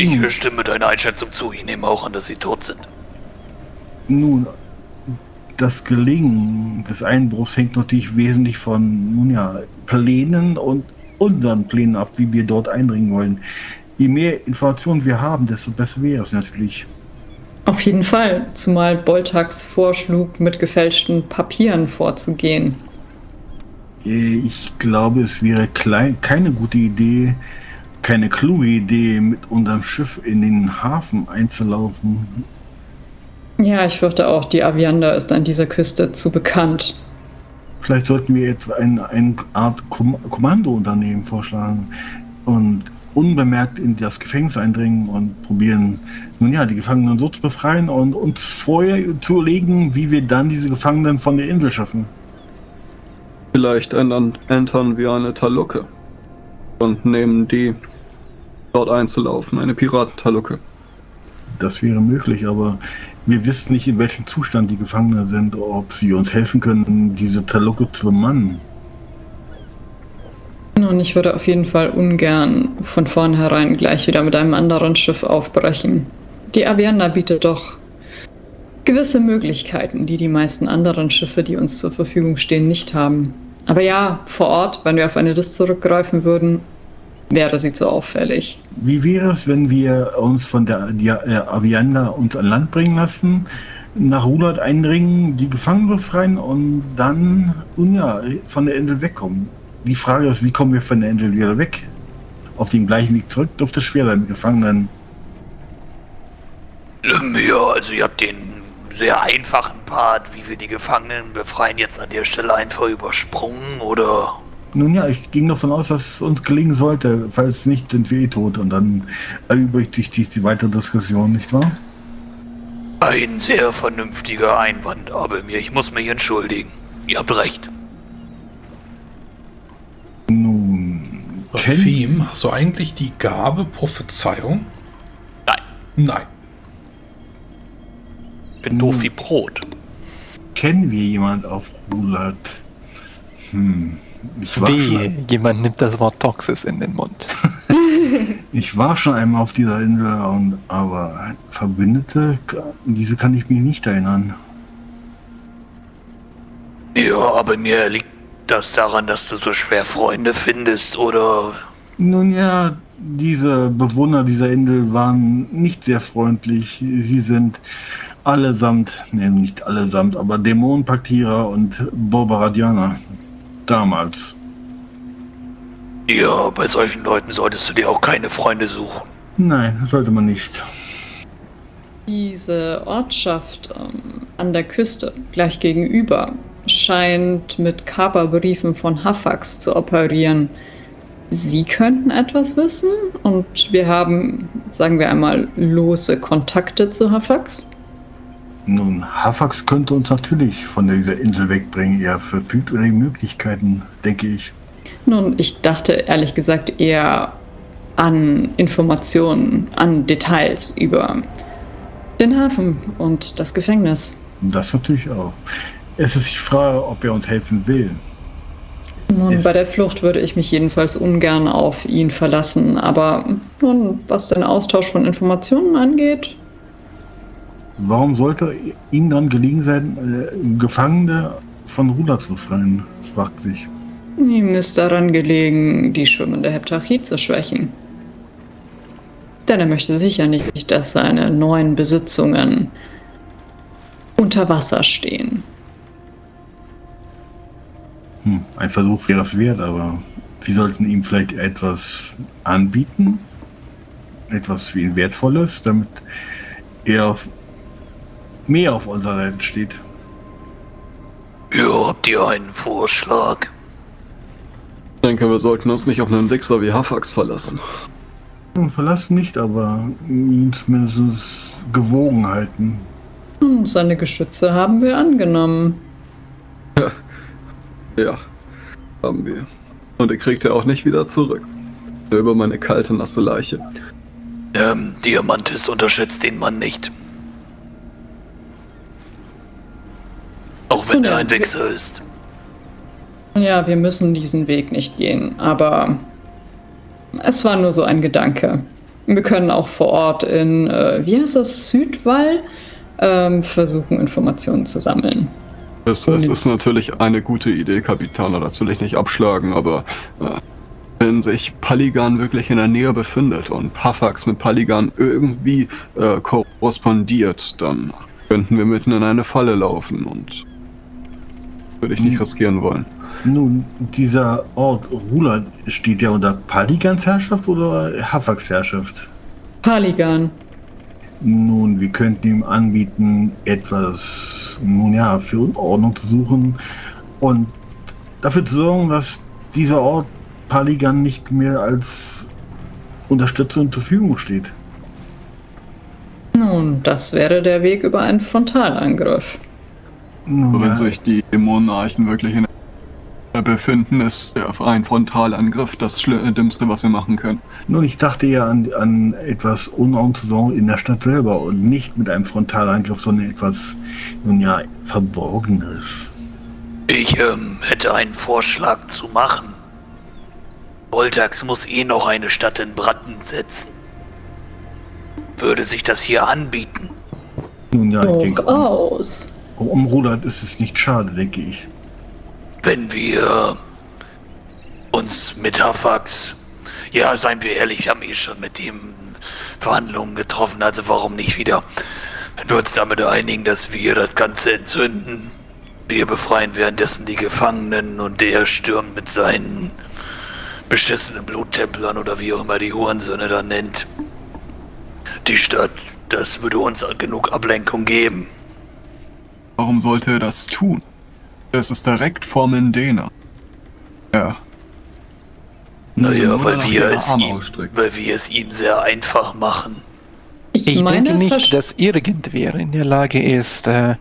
Ich Nun, stimme deiner Einschätzung zu. Ich nehme auch an, dass sie tot sind. nun, das Gelingen des Einbruchs hängt natürlich wesentlich von, nun ja, Plänen und unseren Plänen ab, wie wir dort eindringen wollen. Je mehr Informationen wir haben, desto besser wäre es natürlich. Auf jeden Fall, zumal Boltax vorschlug, mit gefälschten Papieren vorzugehen. Äh, Ich glaube, es wäre klein, keine gute Idee, keine kluge Idee, mit unserem Schiff in den Hafen einzulaufen. Ja, ich fürchte auch, die Aviander ist an dieser Küste zu bekannt. Vielleicht sollten wir etwa eine, eine Art Kom Kommandounternehmen vorschlagen und unbemerkt in das Gefängnis eindringen und probieren, nun ja, die Gefangenen so zu befreien und uns vorher zu überlegen, wie wir dann diese Gefangenen von der Insel schaffen. Vielleicht ändern, entern wir eine Talucke und nehmen die dort einzulaufen, eine Piratentalucke. Das wäre möglich, aber wir wissen nicht, in welchem Zustand die Gefangenen sind, ob sie uns helfen können, diese Talucke zu bemannen. Und ich würde auf jeden Fall ungern von vornherein gleich wieder mit einem anderen Schiff aufbrechen. Die Aviander bietet doch gewisse Möglichkeiten, die die meisten anderen Schiffe, die uns zur Verfügung stehen, nicht haben. Aber ja, vor Ort, wenn wir auf eine List zurückgreifen würden, wäre sie zu auffällig. Wie wäre es, wenn wir uns von der äh, Avianda uns an Land bringen lassen, nach Rulat eindringen, die Gefangenen befreien und dann ja, von der Insel wegkommen? Die Frage ist, wie kommen wir von der Insel wieder weg? Auf dem gleichen Weg zurück dürfte es schwer sein mit Gefangenen. Ja, also ihr habt den sehr einfachen Part, wie wir die Gefangenen befreien, jetzt an der Stelle einfach übersprungen, oder? Nun ja, ich ging davon aus, dass es uns gelingen sollte. Falls nicht, sind wir eh tot. Und dann erübrigt sich die, die weitere Diskussion, nicht wahr? Ein sehr vernünftiger Einwand, aber mir, ich muss mich entschuldigen. Ihr habt recht. Nun, Fim, hast du eigentlich die Gabe Prophezeiung? Nein, Nein. ich bin doof wie Brot. kennen wir jemand auf Rulat? Hm, ich war, Weh, schon, jemand nimmt das Wort Toxis in den Mund. ich war schon einmal auf dieser Insel, und, aber Verbündete, diese kann ich mir nicht erinnern. Ja, aber mir liegt das daran, dass du so schwer Freunde findest, oder? Nun ja, diese Bewohner dieser Insel waren nicht sehr freundlich. Sie sind allesamt, ne, nicht allesamt, aber Dämonenpaktierer und Borbaradianer. Damals. Ja, bei solchen Leuten solltest du dir auch keine Freunde suchen. Nein, sollte man nicht. Diese Ortschaft ähm, an der Küste, gleich gegenüber, scheint mit Kaperbriefen von Hafax zu operieren. Sie könnten etwas wissen und wir haben, sagen wir einmal, lose Kontakte zu Hafax. Nun, Hafax könnte uns natürlich von dieser Insel wegbringen. Er verfügt über die Möglichkeiten, denke ich. Nun, ich dachte ehrlich gesagt eher an Informationen, an Details über den Hafen und das Gefängnis. Das natürlich auch. Es ist die Frage, ob er uns helfen will. Nun, Es- bei der Flucht würde ich mich jedenfalls ungern auf ihn verlassen, aber nun, was den Austausch von Informationen angeht, Warum sollte ihm dann gelegen sein, äh, Gefangene von Ruder zu befreien? fragt sich. ihm ist daran gelegen, die schwimmende Heptarchie zu schwächen. Denn er möchte sicher nicht, dass seine neuen Besitzungen unter Wasser stehen. Hm, ein Versuch wäre es wert, aber wir sollten ihm vielleicht etwas anbieten. Etwas für ihn Wertvolles, damit er auf, mehr auf unserer Seite steht. Ja, habt ihr einen Vorschlag? Ich denke, wir sollten uns nicht auf einen Wichser wie Hafax verlassen. Hm, Verlassen nicht, aber ihn zumindest gewogen halten. Hm, Seine Geschütze haben wir angenommen. Ja, haben wir. Und er kriegt er auch nicht wieder zurück. Nur über meine kalte, nasse Leiche. Ähm, Diamantis unterschätzt den Mann nicht. Auch wenn Ja, er ein wir- Wichser ist. Ja, wir müssen diesen Weg nicht gehen, aber es war nur so ein Gedanke. Wir können auch vor Ort in, äh, wie heißt das, Südwall, ähm, versuchen, Informationen zu sammeln. Es, es ist natürlich eine gute Idee, Kapitaner, das will ich nicht abschlagen, aber äh, wenn sich Paligan wirklich in der Nähe befindet und Pafax mit Paligan irgendwie äh, korrespondiert, dann könnten wir mitten in eine Falle laufen und würde ich nicht riskieren wollen. Nun, dieser Ort Rulat, steht der unter Paligans Herrschaft oder Hafax Herrschaft? Paligan. Nun, wir könnten ihm anbieten, etwas, nun ja, für Unordnung zu suchen und dafür zu sorgen, dass dieser Ort Paligan nicht mehr als Unterstützung zur Verfügung steht. Nun, das wäre der Weg über einen Frontalangriff. Nun, Aber wenn ja, sich die Monarchen wirklich in der befinden, ist der ein Frontalangriff das Schli- Dümmste, was wir machen können. nun, ich dachte ja an, an etwas Unordnung zu sorgen in der Stadt selber und nicht mit einem Frontalangriff, sondern etwas, nun ja, Verborgenes. Ich ähm, hätte einen Vorschlag zu machen. Voltax muss eh noch eine Stadt in Brand setzen. Würde sich das hier anbieten? Nun ja, ich denke, aus. Um Rulat ist es nicht schade, denke ich. Wenn wir uns mit Hafax, ja, seien wir ehrlich, haben eh schon mit ihm Verhandlungen getroffen, also warum nicht wieder? Wenn wir uns damit einigen, dass wir das Ganze entzünden, wir befreien währenddessen die Gefangenen und der stürmt mit seinen beschissenen Bluttemplern oder wie auch immer die Hurensöhne dann nennt. Die Stadt, das würde uns genug Ablenkung geben. Warum sollte er das tun? Es ist direkt vor Mendena. Ja, Naja, weil wir, es Arme ihm, ausstrecken. weil wir es ihm sehr einfach machen. Ich, Ich meine, denke nicht, dass irgendwer in der Lage ist, äh,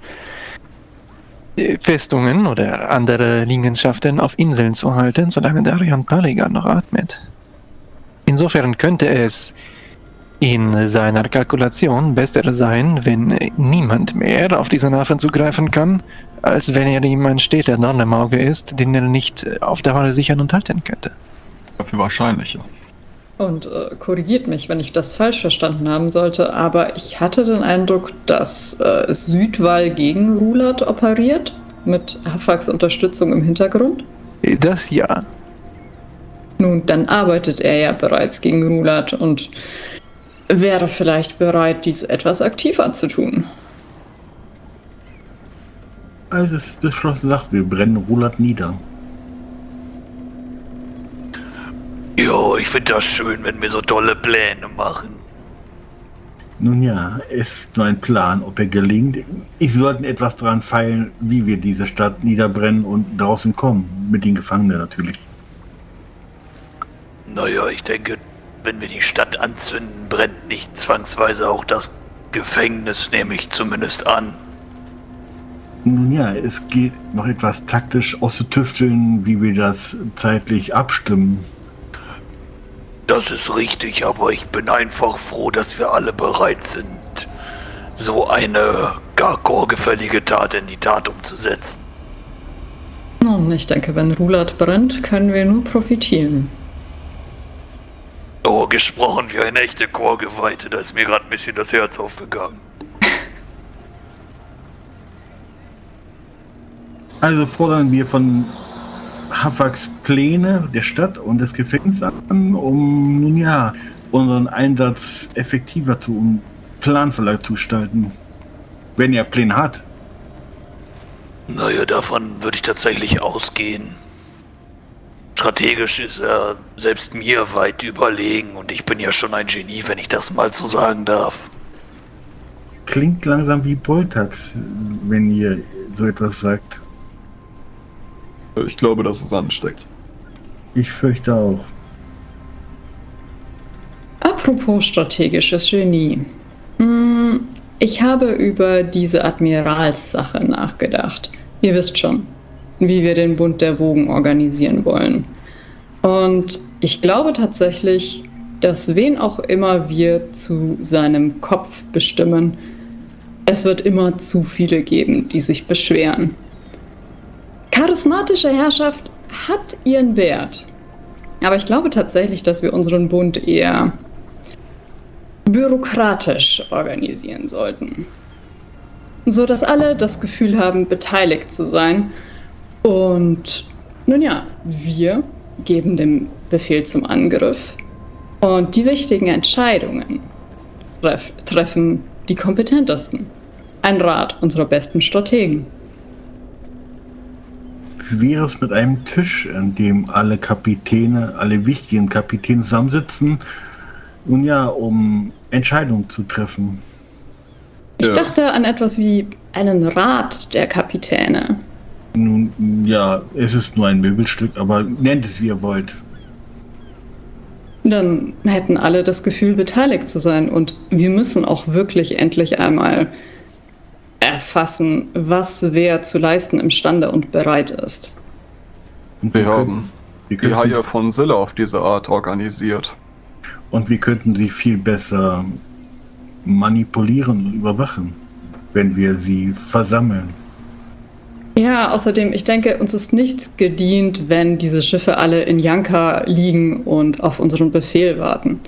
Festungen oder andere Liegenschaften auf Inseln zu halten, solange Darian Paligan noch atmet. Insofern könnte es in seiner Kalkulation besser sein, wenn niemand mehr auf diesen Hafen zugreifen kann, als wenn er ihm ein steter Dorn im Auge ist, den er nicht auf Dauer sichern und halten könnte. dafür wahrscheinlicher. Und äh, korrigiert mich, wenn ich das falsch verstanden haben sollte, aber ich hatte den Eindruck, dass äh, Südwall gegen Rulat operiert, mit Hafax Unterstützung im Hintergrund. Das ja. Nun, dann arbeitet er ja bereits gegen Rulat und wäre vielleicht bereit, dies etwas aktiver zu tun. Also es ist beschlossen, sagt, wir brennen Rulat nieder. Jo, ich finde das schön, wenn wir so tolle Pläne machen. Nun ja, es ist nur ein Plan, ob er gelingt. Ich sollten etwas daran feilen, wie wir diese Stadt niederbrennen und draußen kommen. Mit den Gefangenen natürlich. Naja, ich denke, wenn wir die Stadt anzünden, brennt nicht zwangsweise auch das Gefängnis, nehme ich zumindest an. Nun ja, es geht noch etwas taktisch auszutüfteln, wie wir das zeitlich abstimmen. Das ist richtig, aber ich bin einfach froh, dass wir alle bereit sind, so eine gar chorgefällige Tat in die Tat umzusetzen. Nun, ich denke, wenn Rulat brennt, können wir nur profitieren. Oh, gesprochen wie eine echte Chorgeweihte, da ist mir gerade ein bisschen das Herz aufgegangen. Also fordern wir von Hafax Pläne der Stadt und des Gefängnisses an, um nun ja unseren Einsatz effektiver zu und planvoller zu gestalten. Wenn er Pläne hat. Naja, davon würde ich tatsächlich ausgehen. Strategisch ist er selbst mir weit überlegen und ich bin ja schon ein Genie, wenn ich das mal so sagen darf. Klingt langsam wie Boltax, wenn ihr so etwas sagt. Ich glaube, dass es ansteckt. Ich fürchte auch. Apropos strategisches Genie. Hm, Ich habe über diese Admiralssache nachgedacht. Ihr wisst schon, wie wir den Bund der Wogen organisieren wollen. Und ich glaube tatsächlich, dass wen auch immer wir zu seinem Kopf bestimmen, es wird immer zu viele geben, die sich beschweren. Charismatische Herrschaft hat ihren Wert. Aber ich glaube tatsächlich, dass wir unseren Bund eher bürokratisch organisieren sollten. So dass alle das Gefühl haben, beteiligt zu sein. Und nun ja, wir geben den Befehl zum Angriff. Und die wichtigen Entscheidungen treff treffen die kompetentesten. Ein Rat unserer besten Strategen. Wie wäre es mit einem Tisch, an dem alle Kapitäne, alle wichtigen Kapitäne zusammensitzen? Nun ja, um Entscheidungen zu treffen. Ich Ja. dachte an etwas wie einen Rat der Kapitäne. Nun ja, es ist nur ein Möbelstück, aber nennt es wie ihr wollt. Dann hätten alle das Gefühl, beteiligt zu sein. Und wir müssen auch wirklich endlich einmal erfassen, was wer zu leisten imstande und bereit ist. Und Wir haben die Haie von Silla auf diese Art organisiert. Und wir könnten sie viel besser manipulieren und überwachen, wenn wir sie versammeln. Ja, außerdem, ich denke, uns ist nichts gedient, wenn diese Schiffe alle in Janka liegen und auf unseren Befehl warten.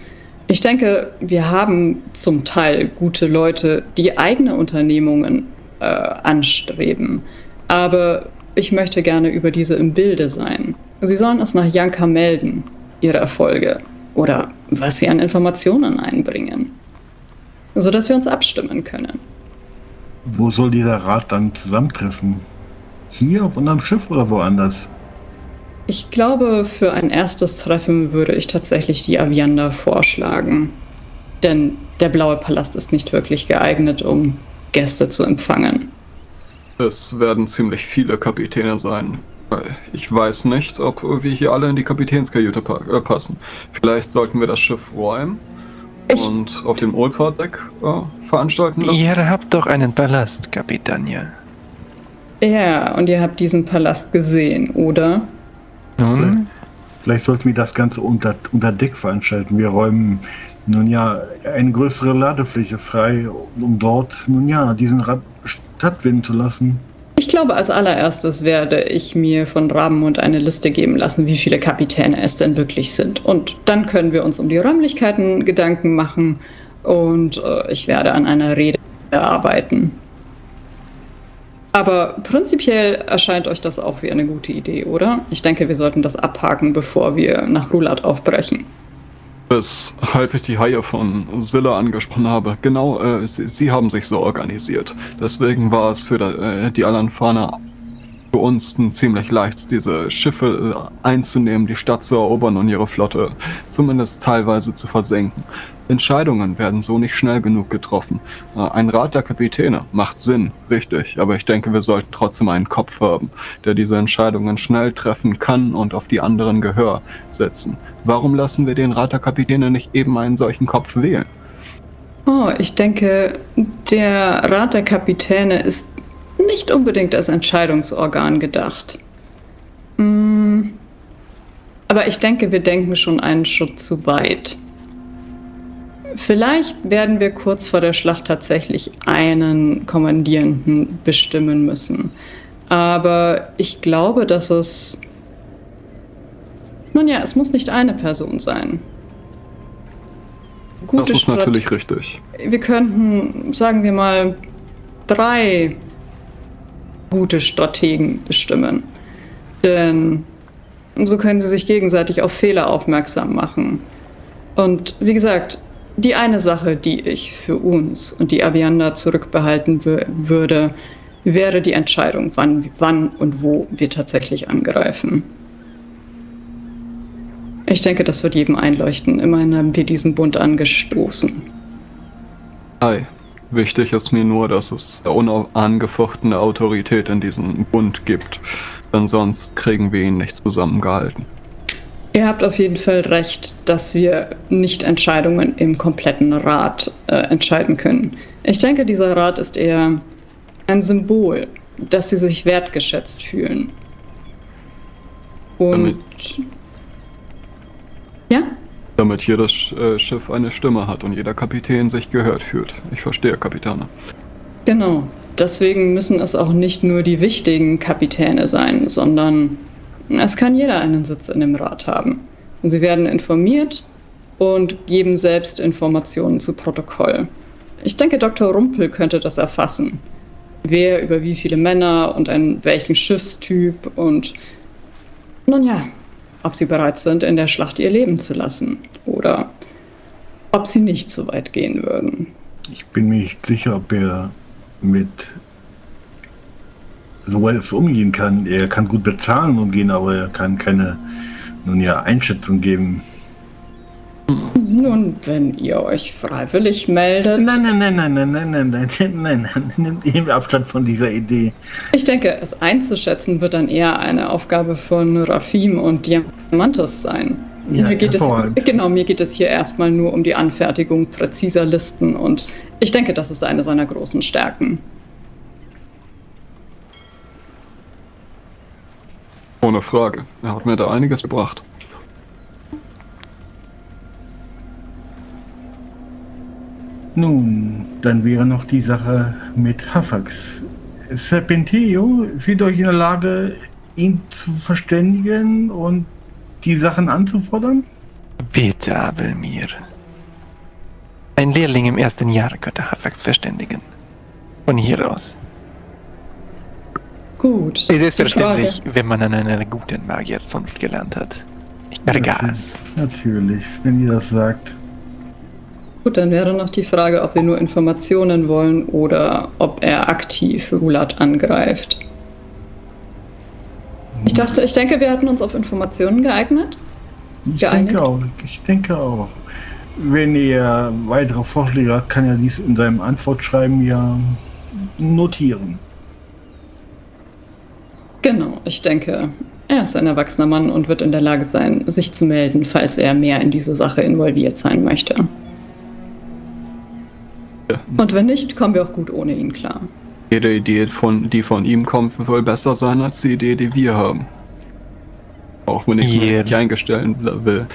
Ich denke, wir haben zum Teil gute Leute, die eigene Unternehmungen äh, anstreben. Aber ich möchte gerne über diese im Bilde sein. Sie sollen es nach Janka melden, ihre Erfolge oder was sie an Informationen einbringen, sodass wir uns abstimmen können. Wo soll dieser Rat dann zusammentreffen? Hier auf unserem Schiff oder woanders? Ich glaube, für ein erstes Treffen würde ich tatsächlich die Aviander vorschlagen. Denn der Blaue Palast ist nicht wirklich geeignet, um Gäste zu empfangen. Es werden ziemlich viele Kapitäne sein. Ich weiß nicht, ob wir hier alle in die Kapitänskajüte pa äh, passen. Vielleicht sollten wir das Schiff räumen Ich- und auf dem Oldport-Deck äh, veranstalten lassen. Ihr habt doch einen Palast, Kapitania. Ja, und ihr habt diesen Palast gesehen, oder? Nun, Vielleicht sollten wir das Ganze unter, unter Deck veranstalten. Wir räumen nun ja eine größere Ladefläche frei, um dort nun ja diesen Rat stattfinden zu lassen. Ich glaube, als allererstes werde ich mir von Rabenmund eine Liste geben lassen, wie viele Kapitäne es denn wirklich sind. Und dann können wir uns um die Räumlichkeiten Gedanken machen und äh, ich werde an einer Rede arbeiten. Aber prinzipiell erscheint euch das auch wie eine gute Idee, oder? Ich denke, wir sollten das abhaken, bevor wir nach Rulat aufbrechen. Weshalb ich die Haie von Silla angesprochen habe. Genau, äh, sie, sie haben sich so organisiert. Deswegen war es für da, äh, die Alanfaner für uns ziemlich leicht, diese Schiffe äh, einzunehmen, die Stadt zu erobern und ihre Flotte zumindest teilweise zu versenken. Entscheidungen werden so nicht schnell genug getroffen. Äh, ein Rat der Kapitäne macht Sinn, richtig, aber ich denke, wir sollten trotzdem einen Kopf haben, der diese Entscheidungen schnell treffen kann und auf die anderen Gehör setzen. Warum lassen wir den Rat der Kapitäne nicht eben einen solchen Kopf wählen? Oh, ich denke, der Rat der Kapitäne ist nicht unbedingt als Entscheidungsorgan gedacht. Hm, Aber ich denke, wir denken schon einen Schritt zu weit. Vielleicht werden wir kurz vor der Schlacht tatsächlich einen Kommandierenden bestimmen müssen. Aber ich glaube, dass es... Nun ja, es muss nicht eine Person sein. Das Gute ist Strat- natürlich richtig. wir könnten, sagen wir mal, drei gute Strategen bestimmen. Denn so können sie sich gegenseitig auf Fehler aufmerksam machen. Und wie gesagt, die eine Sache, die ich für uns und die Aviander zurückbehalten wür- würde, wäre die Entscheidung, wann, wann und wo wir tatsächlich angreifen. Ich denke, das wird jedem einleuchten. Immerhin haben wir diesen Bund angestoßen. Hi. Wichtig ist mir nur, dass es unangefochtene Autorität in diesem Bund gibt. Denn sonst kriegen wir ihn nicht zusammengehalten. Ihr habt auf jeden Fall recht, dass wir nicht Entscheidungen im kompletten Rat äh, entscheiden können. Ich denke, dieser Rat ist eher ein Symbol, dass sie sich wertgeschätzt fühlen. Und. Damit- Ja? Damit jedes äh, Schiff eine Stimme hat und jeder Kapitän sich gehört fühlt. Ich verstehe, Kapitane. Genau. Deswegen müssen es auch nicht nur die wichtigen Kapitäne sein, sondern es kann jeder einen Sitz in dem Rat haben. Und sie werden informiert und geben selbst Informationen zu Protokoll. Ich denke, Dr. Rumpel könnte das erfassen. Wer über wie viele Männer und einen welchen Schiffstyp und nun ja, ob sie bereit sind, in der Schlacht ihr Leben zu lassen oder ob sie nicht so weit gehen würden. Ich bin mir nicht sicher, ob er mit so etwas umgehen kann. Er kann gut bezahlen umgehen, aber er kann keine nun ja, Einschätzung geben. Nun, wenn ihr euch freiwillig meldet. Nein, nein, nein, nein, nein, nein, nein, nein, nein, nein, nimmt eben Abstand von dieser Idee. Ich denke, es einzuschätzen wird dann eher eine Aufgabe von Rafim und Diamantes sein. Ja, mir geht es, genau, mir geht es hier erstmal nur um die Anfertigung präziser Listen und ich denke, das ist eine seiner großen Stärken. Ohne Frage. Er hat mir da einiges gebracht. Nun, dann wäre noch die Sache mit Hafax. Serpenteo fühlt euch in der Lage, ihn zu verständigen und die Sachen anzufordern? Bitte, Abelmir. Ein Lehrling im ersten Jahr könnte Hafax verständigen. Von hier aus. Gut. Es ist verständlich, wenn man an einer guten Magierzunft gelernt hat. Ich vergaß. Natürlich, wenn ihr das sagt. Gut, dann wäre noch die Frage, ob wir nur Informationen wollen oder ob er aktiv Rulat angreift. Ich dachte, ich denke, wir hatten uns auf Informationen geeignet. Ich Geeinigt? denke auch. Ich denke auch. Wenn er weitere Vorschläge hat, kann er dies in seinem Antwortschreiben ja notieren. Genau, ich denke, er ist ein erwachsener Mann und wird in der Lage sein, sich zu melden, falls er mehr in diese Sache involviert sein möchte. Ja. Und wenn nicht, kommen wir auch gut ohne ihn klar. Jede Idee, von, die von ihm kommt, wird wohl besser sein als die Idee, die wir haben. Auch wenn ich es nicht eingestellt will.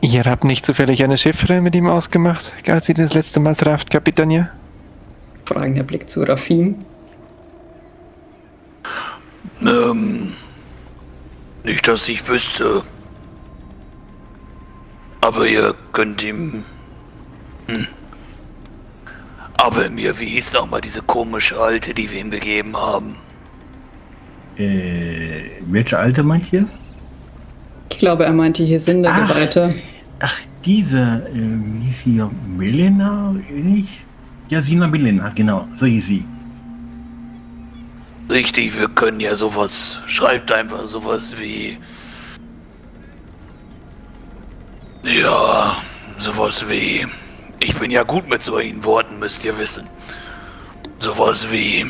Ihr habt nicht zufällig eine Chiffre mit ihm ausgemacht, als ihr das letzte Mal trafft, Kapitania? Fragender Blick zu Rafim. Ähm, nicht, dass ich wüsste. Aber ihr könnt ihm. Hm. Aber mir, wie hieß noch mal diese komische Alte, die wir ihm gegeben haben? Äh, welche Alte meint ihr? Ich glaube, er meint die Hesinde-Geweihte. Ach, diese, äh, wie hieß sie? Melena? Nicht? Jasina Melena, genau, so hieß sie. Richtig, wir können ja sowas. Schreibt einfach sowas wie. Ja, sowas wie. Ich bin ja gut mit solchen Worten, müsst ihr wissen. Sowas wie.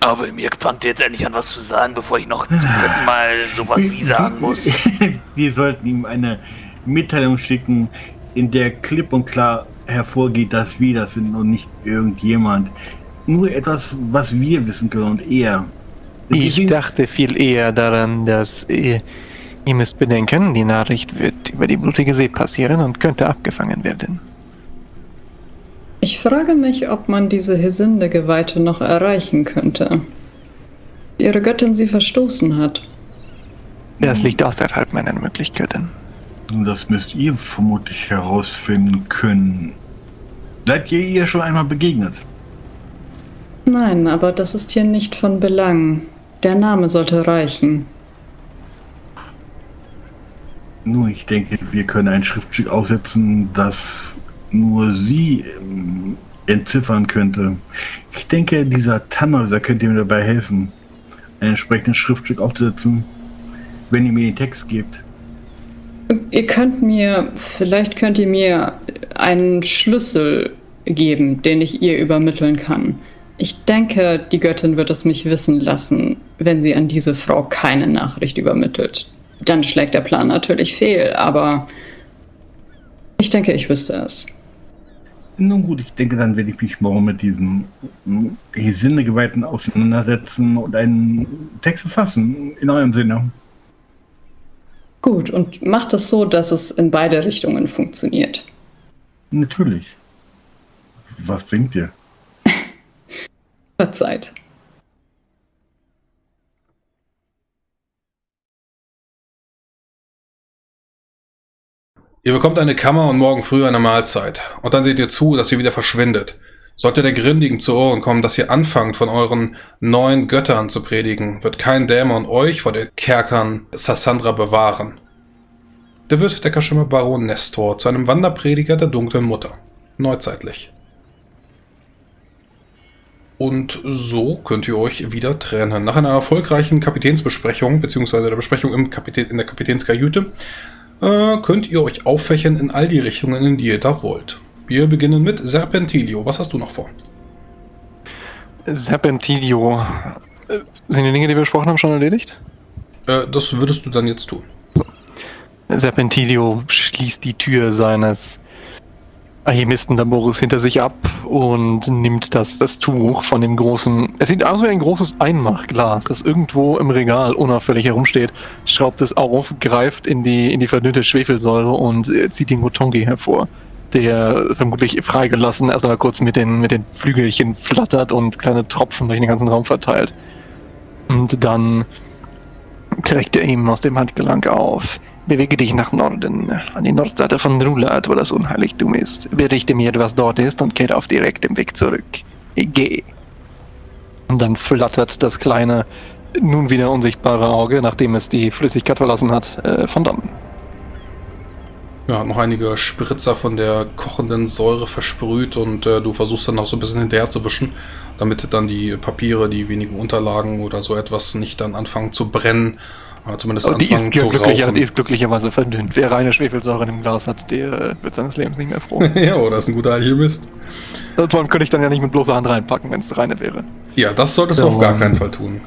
Aber mir fangt jetzt endlich an, was zu sagen, bevor ich noch zum dritten Mal sowas wie sagen muss. Wir sollten ihm eine Mitteilung schicken, in der klipp und klar hervorgeht, dass wir das sind und nicht irgendjemand. Nur etwas, was wir wissen können und er. Ich dachte viel eher daran, dass ihr müsst bedenken, die Nachricht wird über die blutige See passieren und könnte abgefangen werden. Ich frage mich, ob man diese Hesinde-Geweihte noch erreichen könnte. Ihre Göttin sie verstoßen hat. Das liegt außerhalb meiner Möglichkeiten. Das müsst ihr vermutlich herausfinden können. Seid ihr ihr schon einmal begegnet? Nein, aber das ist hier nicht von Belang. Der Name sollte reichen. Nur ich denke, wir können ein Schriftstück aufsetzen, das nur sie ähm, entziffern könnte. Ich denke, dieser Tannhäuser könnte mir dabei helfen, ein entsprechendes Schriftstück aufzusetzen, wenn ihr mir den Text gebt. Ihr könnt mir, vielleicht könnt ihr mir einen Schlüssel geben, den ich ihr übermitteln kann. Ich denke, die Göttin wird es mich wissen lassen, wenn sie an diese Frau keine Nachricht übermittelt. Dann schlägt der Plan natürlich fehl, aber ich denke, ich wüsste es. Nun gut, ich denke, dann werde ich mich morgen mit diesem mm, Sinnegeweihten auseinandersetzen und einen Text verfassen, in eurem Sinne. Gut, und macht es so, dass es in beide Richtungen funktioniert. Natürlich. Was denkt ihr? Verzeiht. Ihr bekommt eine Kammer und morgen früh eine Mahlzeit. Und dann seht ihr zu, dass ihr wieder verschwindet. Sollte der Grindigen zu Ohren kommen, dass ihr anfangt, von euren neuen Göttern zu predigen, wird kein Dämon euch vor den Kerkern Sassandra bewahren. Der wird der Kaschimmer Baron Nestor zu einem Wanderprediger der dunklen Mutter. Neuzeitlich. Und so könnt ihr euch wieder trennen. Nach einer erfolgreichen Kapitänsbesprechung, beziehungsweise der Besprechung im Kapitän, in der Kapitänskajüte, äh, könnt ihr euch auffächern in all die Richtungen, in die ihr da wollt. Wir beginnen mit Serpentilio. Was hast du noch vor? Serpentilio. Äh, Sind die Dinge, die wir besprochen haben, schon erledigt? Äh, das würdest du dann jetzt tun. Serpentilio schließt die Tür seines Alchemistenlabors hinter sich ab und nimmt das, das Tuch von dem großen. Es sieht aus wie ein großes Einmachglas, das irgendwo im Regal unauffällig herumsteht, schraubt es auf, greift in die, in die verdünnte Schwefelsäure und äh, zieht den Gotongi hervor, der vermutlich freigelassen erst einmal kurz mit den, mit den Flügelchen flattert und kleine Tropfen durch den ganzen Raum verteilt. Und dann trägt er ihm aus dem Handgelenk auf. Bewege dich nach Norden, an die Nordseite von Rulat, wo das Unheiligtum ist. Berichte mir, was dort ist und kehre auf direktem Weg zurück. Geh. Und dann flattert das kleine, nun wieder unsichtbare Auge, nachdem es die Flüssigkeit verlassen hat, äh, von dann. Ja, noch einige Spritzer von der kochenden Säure versprüht und äh, du versuchst dann noch so ein bisschen hinterher zu wischen, damit dann die Papiere, die wenigen Unterlagen oder so etwas nicht dann anfangen zu brennen. Oder zumindest Aber die ist, zu glücklicher, die ist glücklicherweise verdünnt. Wer reine Schwefelsäure in dem Glas hat, der äh, wird seines Lebens nicht mehr froh. ja, oder ist ein guter Alchemist. Allem könnte ich dann ja nicht mit bloßer Hand reinpacken, wenn es reine wäre. Ja, das solltest du So, auf gar ähm, keinen Fall tun.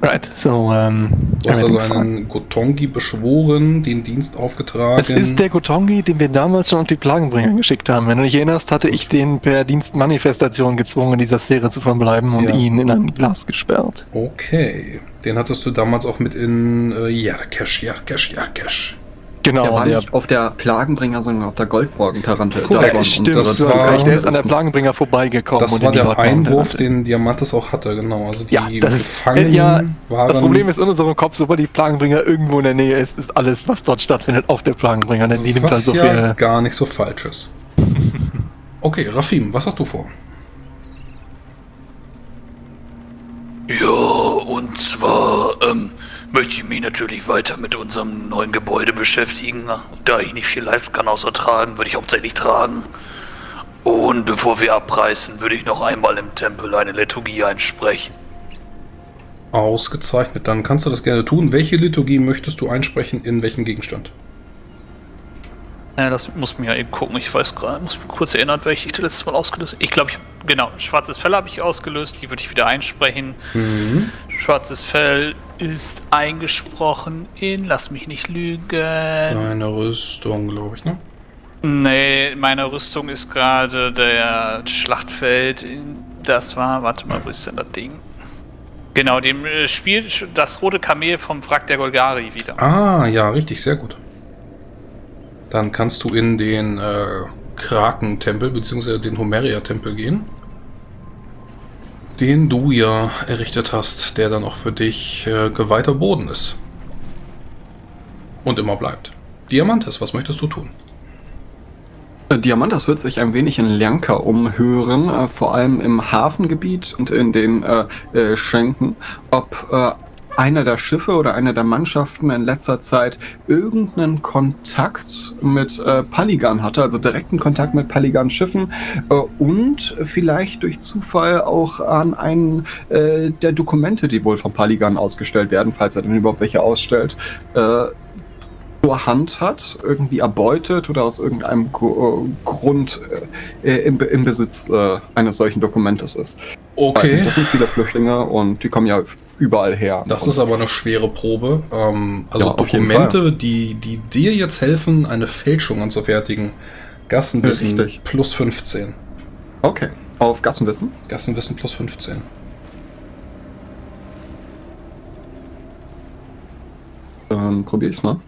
Right, so, ähm. Du hast also einen Gotongi beschworen, den Dienst aufgetragen. Es ist der Gotongi, den wir damals schon auf die Plagenbringer geschickt haben. Wenn du dich erinnerst, hatte ich den per Dienstmanifestation gezwungen, in dieser Sphäre zu verbleiben und Ja. ihn in ein Glas gesperrt. Okay. Den hattest du damals auch mit in äh, Yarkesh, Yarkesh, Yarkesh. Genau, Der war der, nicht auf der Plagenbringer, sondern auf der Goldborgen-Tarante. Korrekt, stimmt, das war- der ist an der ist- Plagenbringer vorbeigekommen. Das und war in die der Einwurf, den Diamantes auch hatte, genau. Also die Ja, das ist- Gefangenen äh, ja, waren. Das Problem ist in unserem Kopf, sobald die Plagenbringer irgendwo in der Nähe ist, ist alles, was dort stattfindet, auf der Plagenbringer. Denn die nimmt was halt so ja viel. gar nicht so falsch ist. Okay, Rafim, was hast du vor? Ja, und zwar ähm, möchte ich mich natürlich weiter mit unserem neuen Gebäude beschäftigen. Da ich nicht viel leisten kann außer tragen, würde ich hauptsächlich tragen. Und bevor wir abreißen, würde ich noch einmal im Tempel eine Liturgie einsprechen. Ausgezeichnet, dann kannst du das gerne tun. Welche Liturgie möchtest du einsprechen, in welchen Gegenstand? Ja, das muss mir ja eben gucken. Ich weiß gerade, muss mich kurz erinnern, welche ich das letzte Mal ausgelöst habe. Ich glaube, ich, genau, schwarzes Fell habe ich ausgelöst, die würde ich wieder einsprechen. Mhm. Schwarzes Fell ist eingesprochen in, lass mich nicht lügen. Deine Rüstung, glaube ich, ne? Nee, meine Rüstung ist gerade der Schlachtfeld. Das war, warte mal, wo ist denn das Ding? Genau, dem äh, Spiel das rote Kamel vom Wrack der Golgari wieder. Ah, ja, richtig, sehr gut. Dann kannst du in den äh, Kraken-Tempel bzw. den Homeria-Tempel gehen. Den du ja errichtet hast, der dann auch für dich äh, geweihter Boden ist. Und immer bleibt. Diamantes, was möchtest du tun? Äh, Diamantas wird sich ein wenig in Ljanka umhören, äh, vor allem im Hafengebiet und in den äh, äh, Schenken, ob äh, einer der Schiffe oder einer der Mannschaften in letzter Zeit irgendeinen Kontakt mit äh, Paligan hatte, also direkten Kontakt mit Paligans Schiffen äh, und vielleicht durch Zufall auch an einen äh, der Dokumente, die wohl von Paligan ausgestellt werden, falls er denn überhaupt welche ausstellt, äh, zur Hand hat, irgendwie erbeutet oder aus irgendeinem äh, Grund äh, im, im Besitz eines solchen Dokumentes ist. Also, das sind viele Flüchtlinge und die kommen ja überall her. Das ist aber eine schwere Probe. Ähm, also Ja, Dokumente, die, die dir jetzt helfen, eine Fälschung anzufertigen. Gassenwissen Richtig. plus 15. Okay, auf Gassenwissen. Gassenwissen plus 15. Dann probiere ich's mal.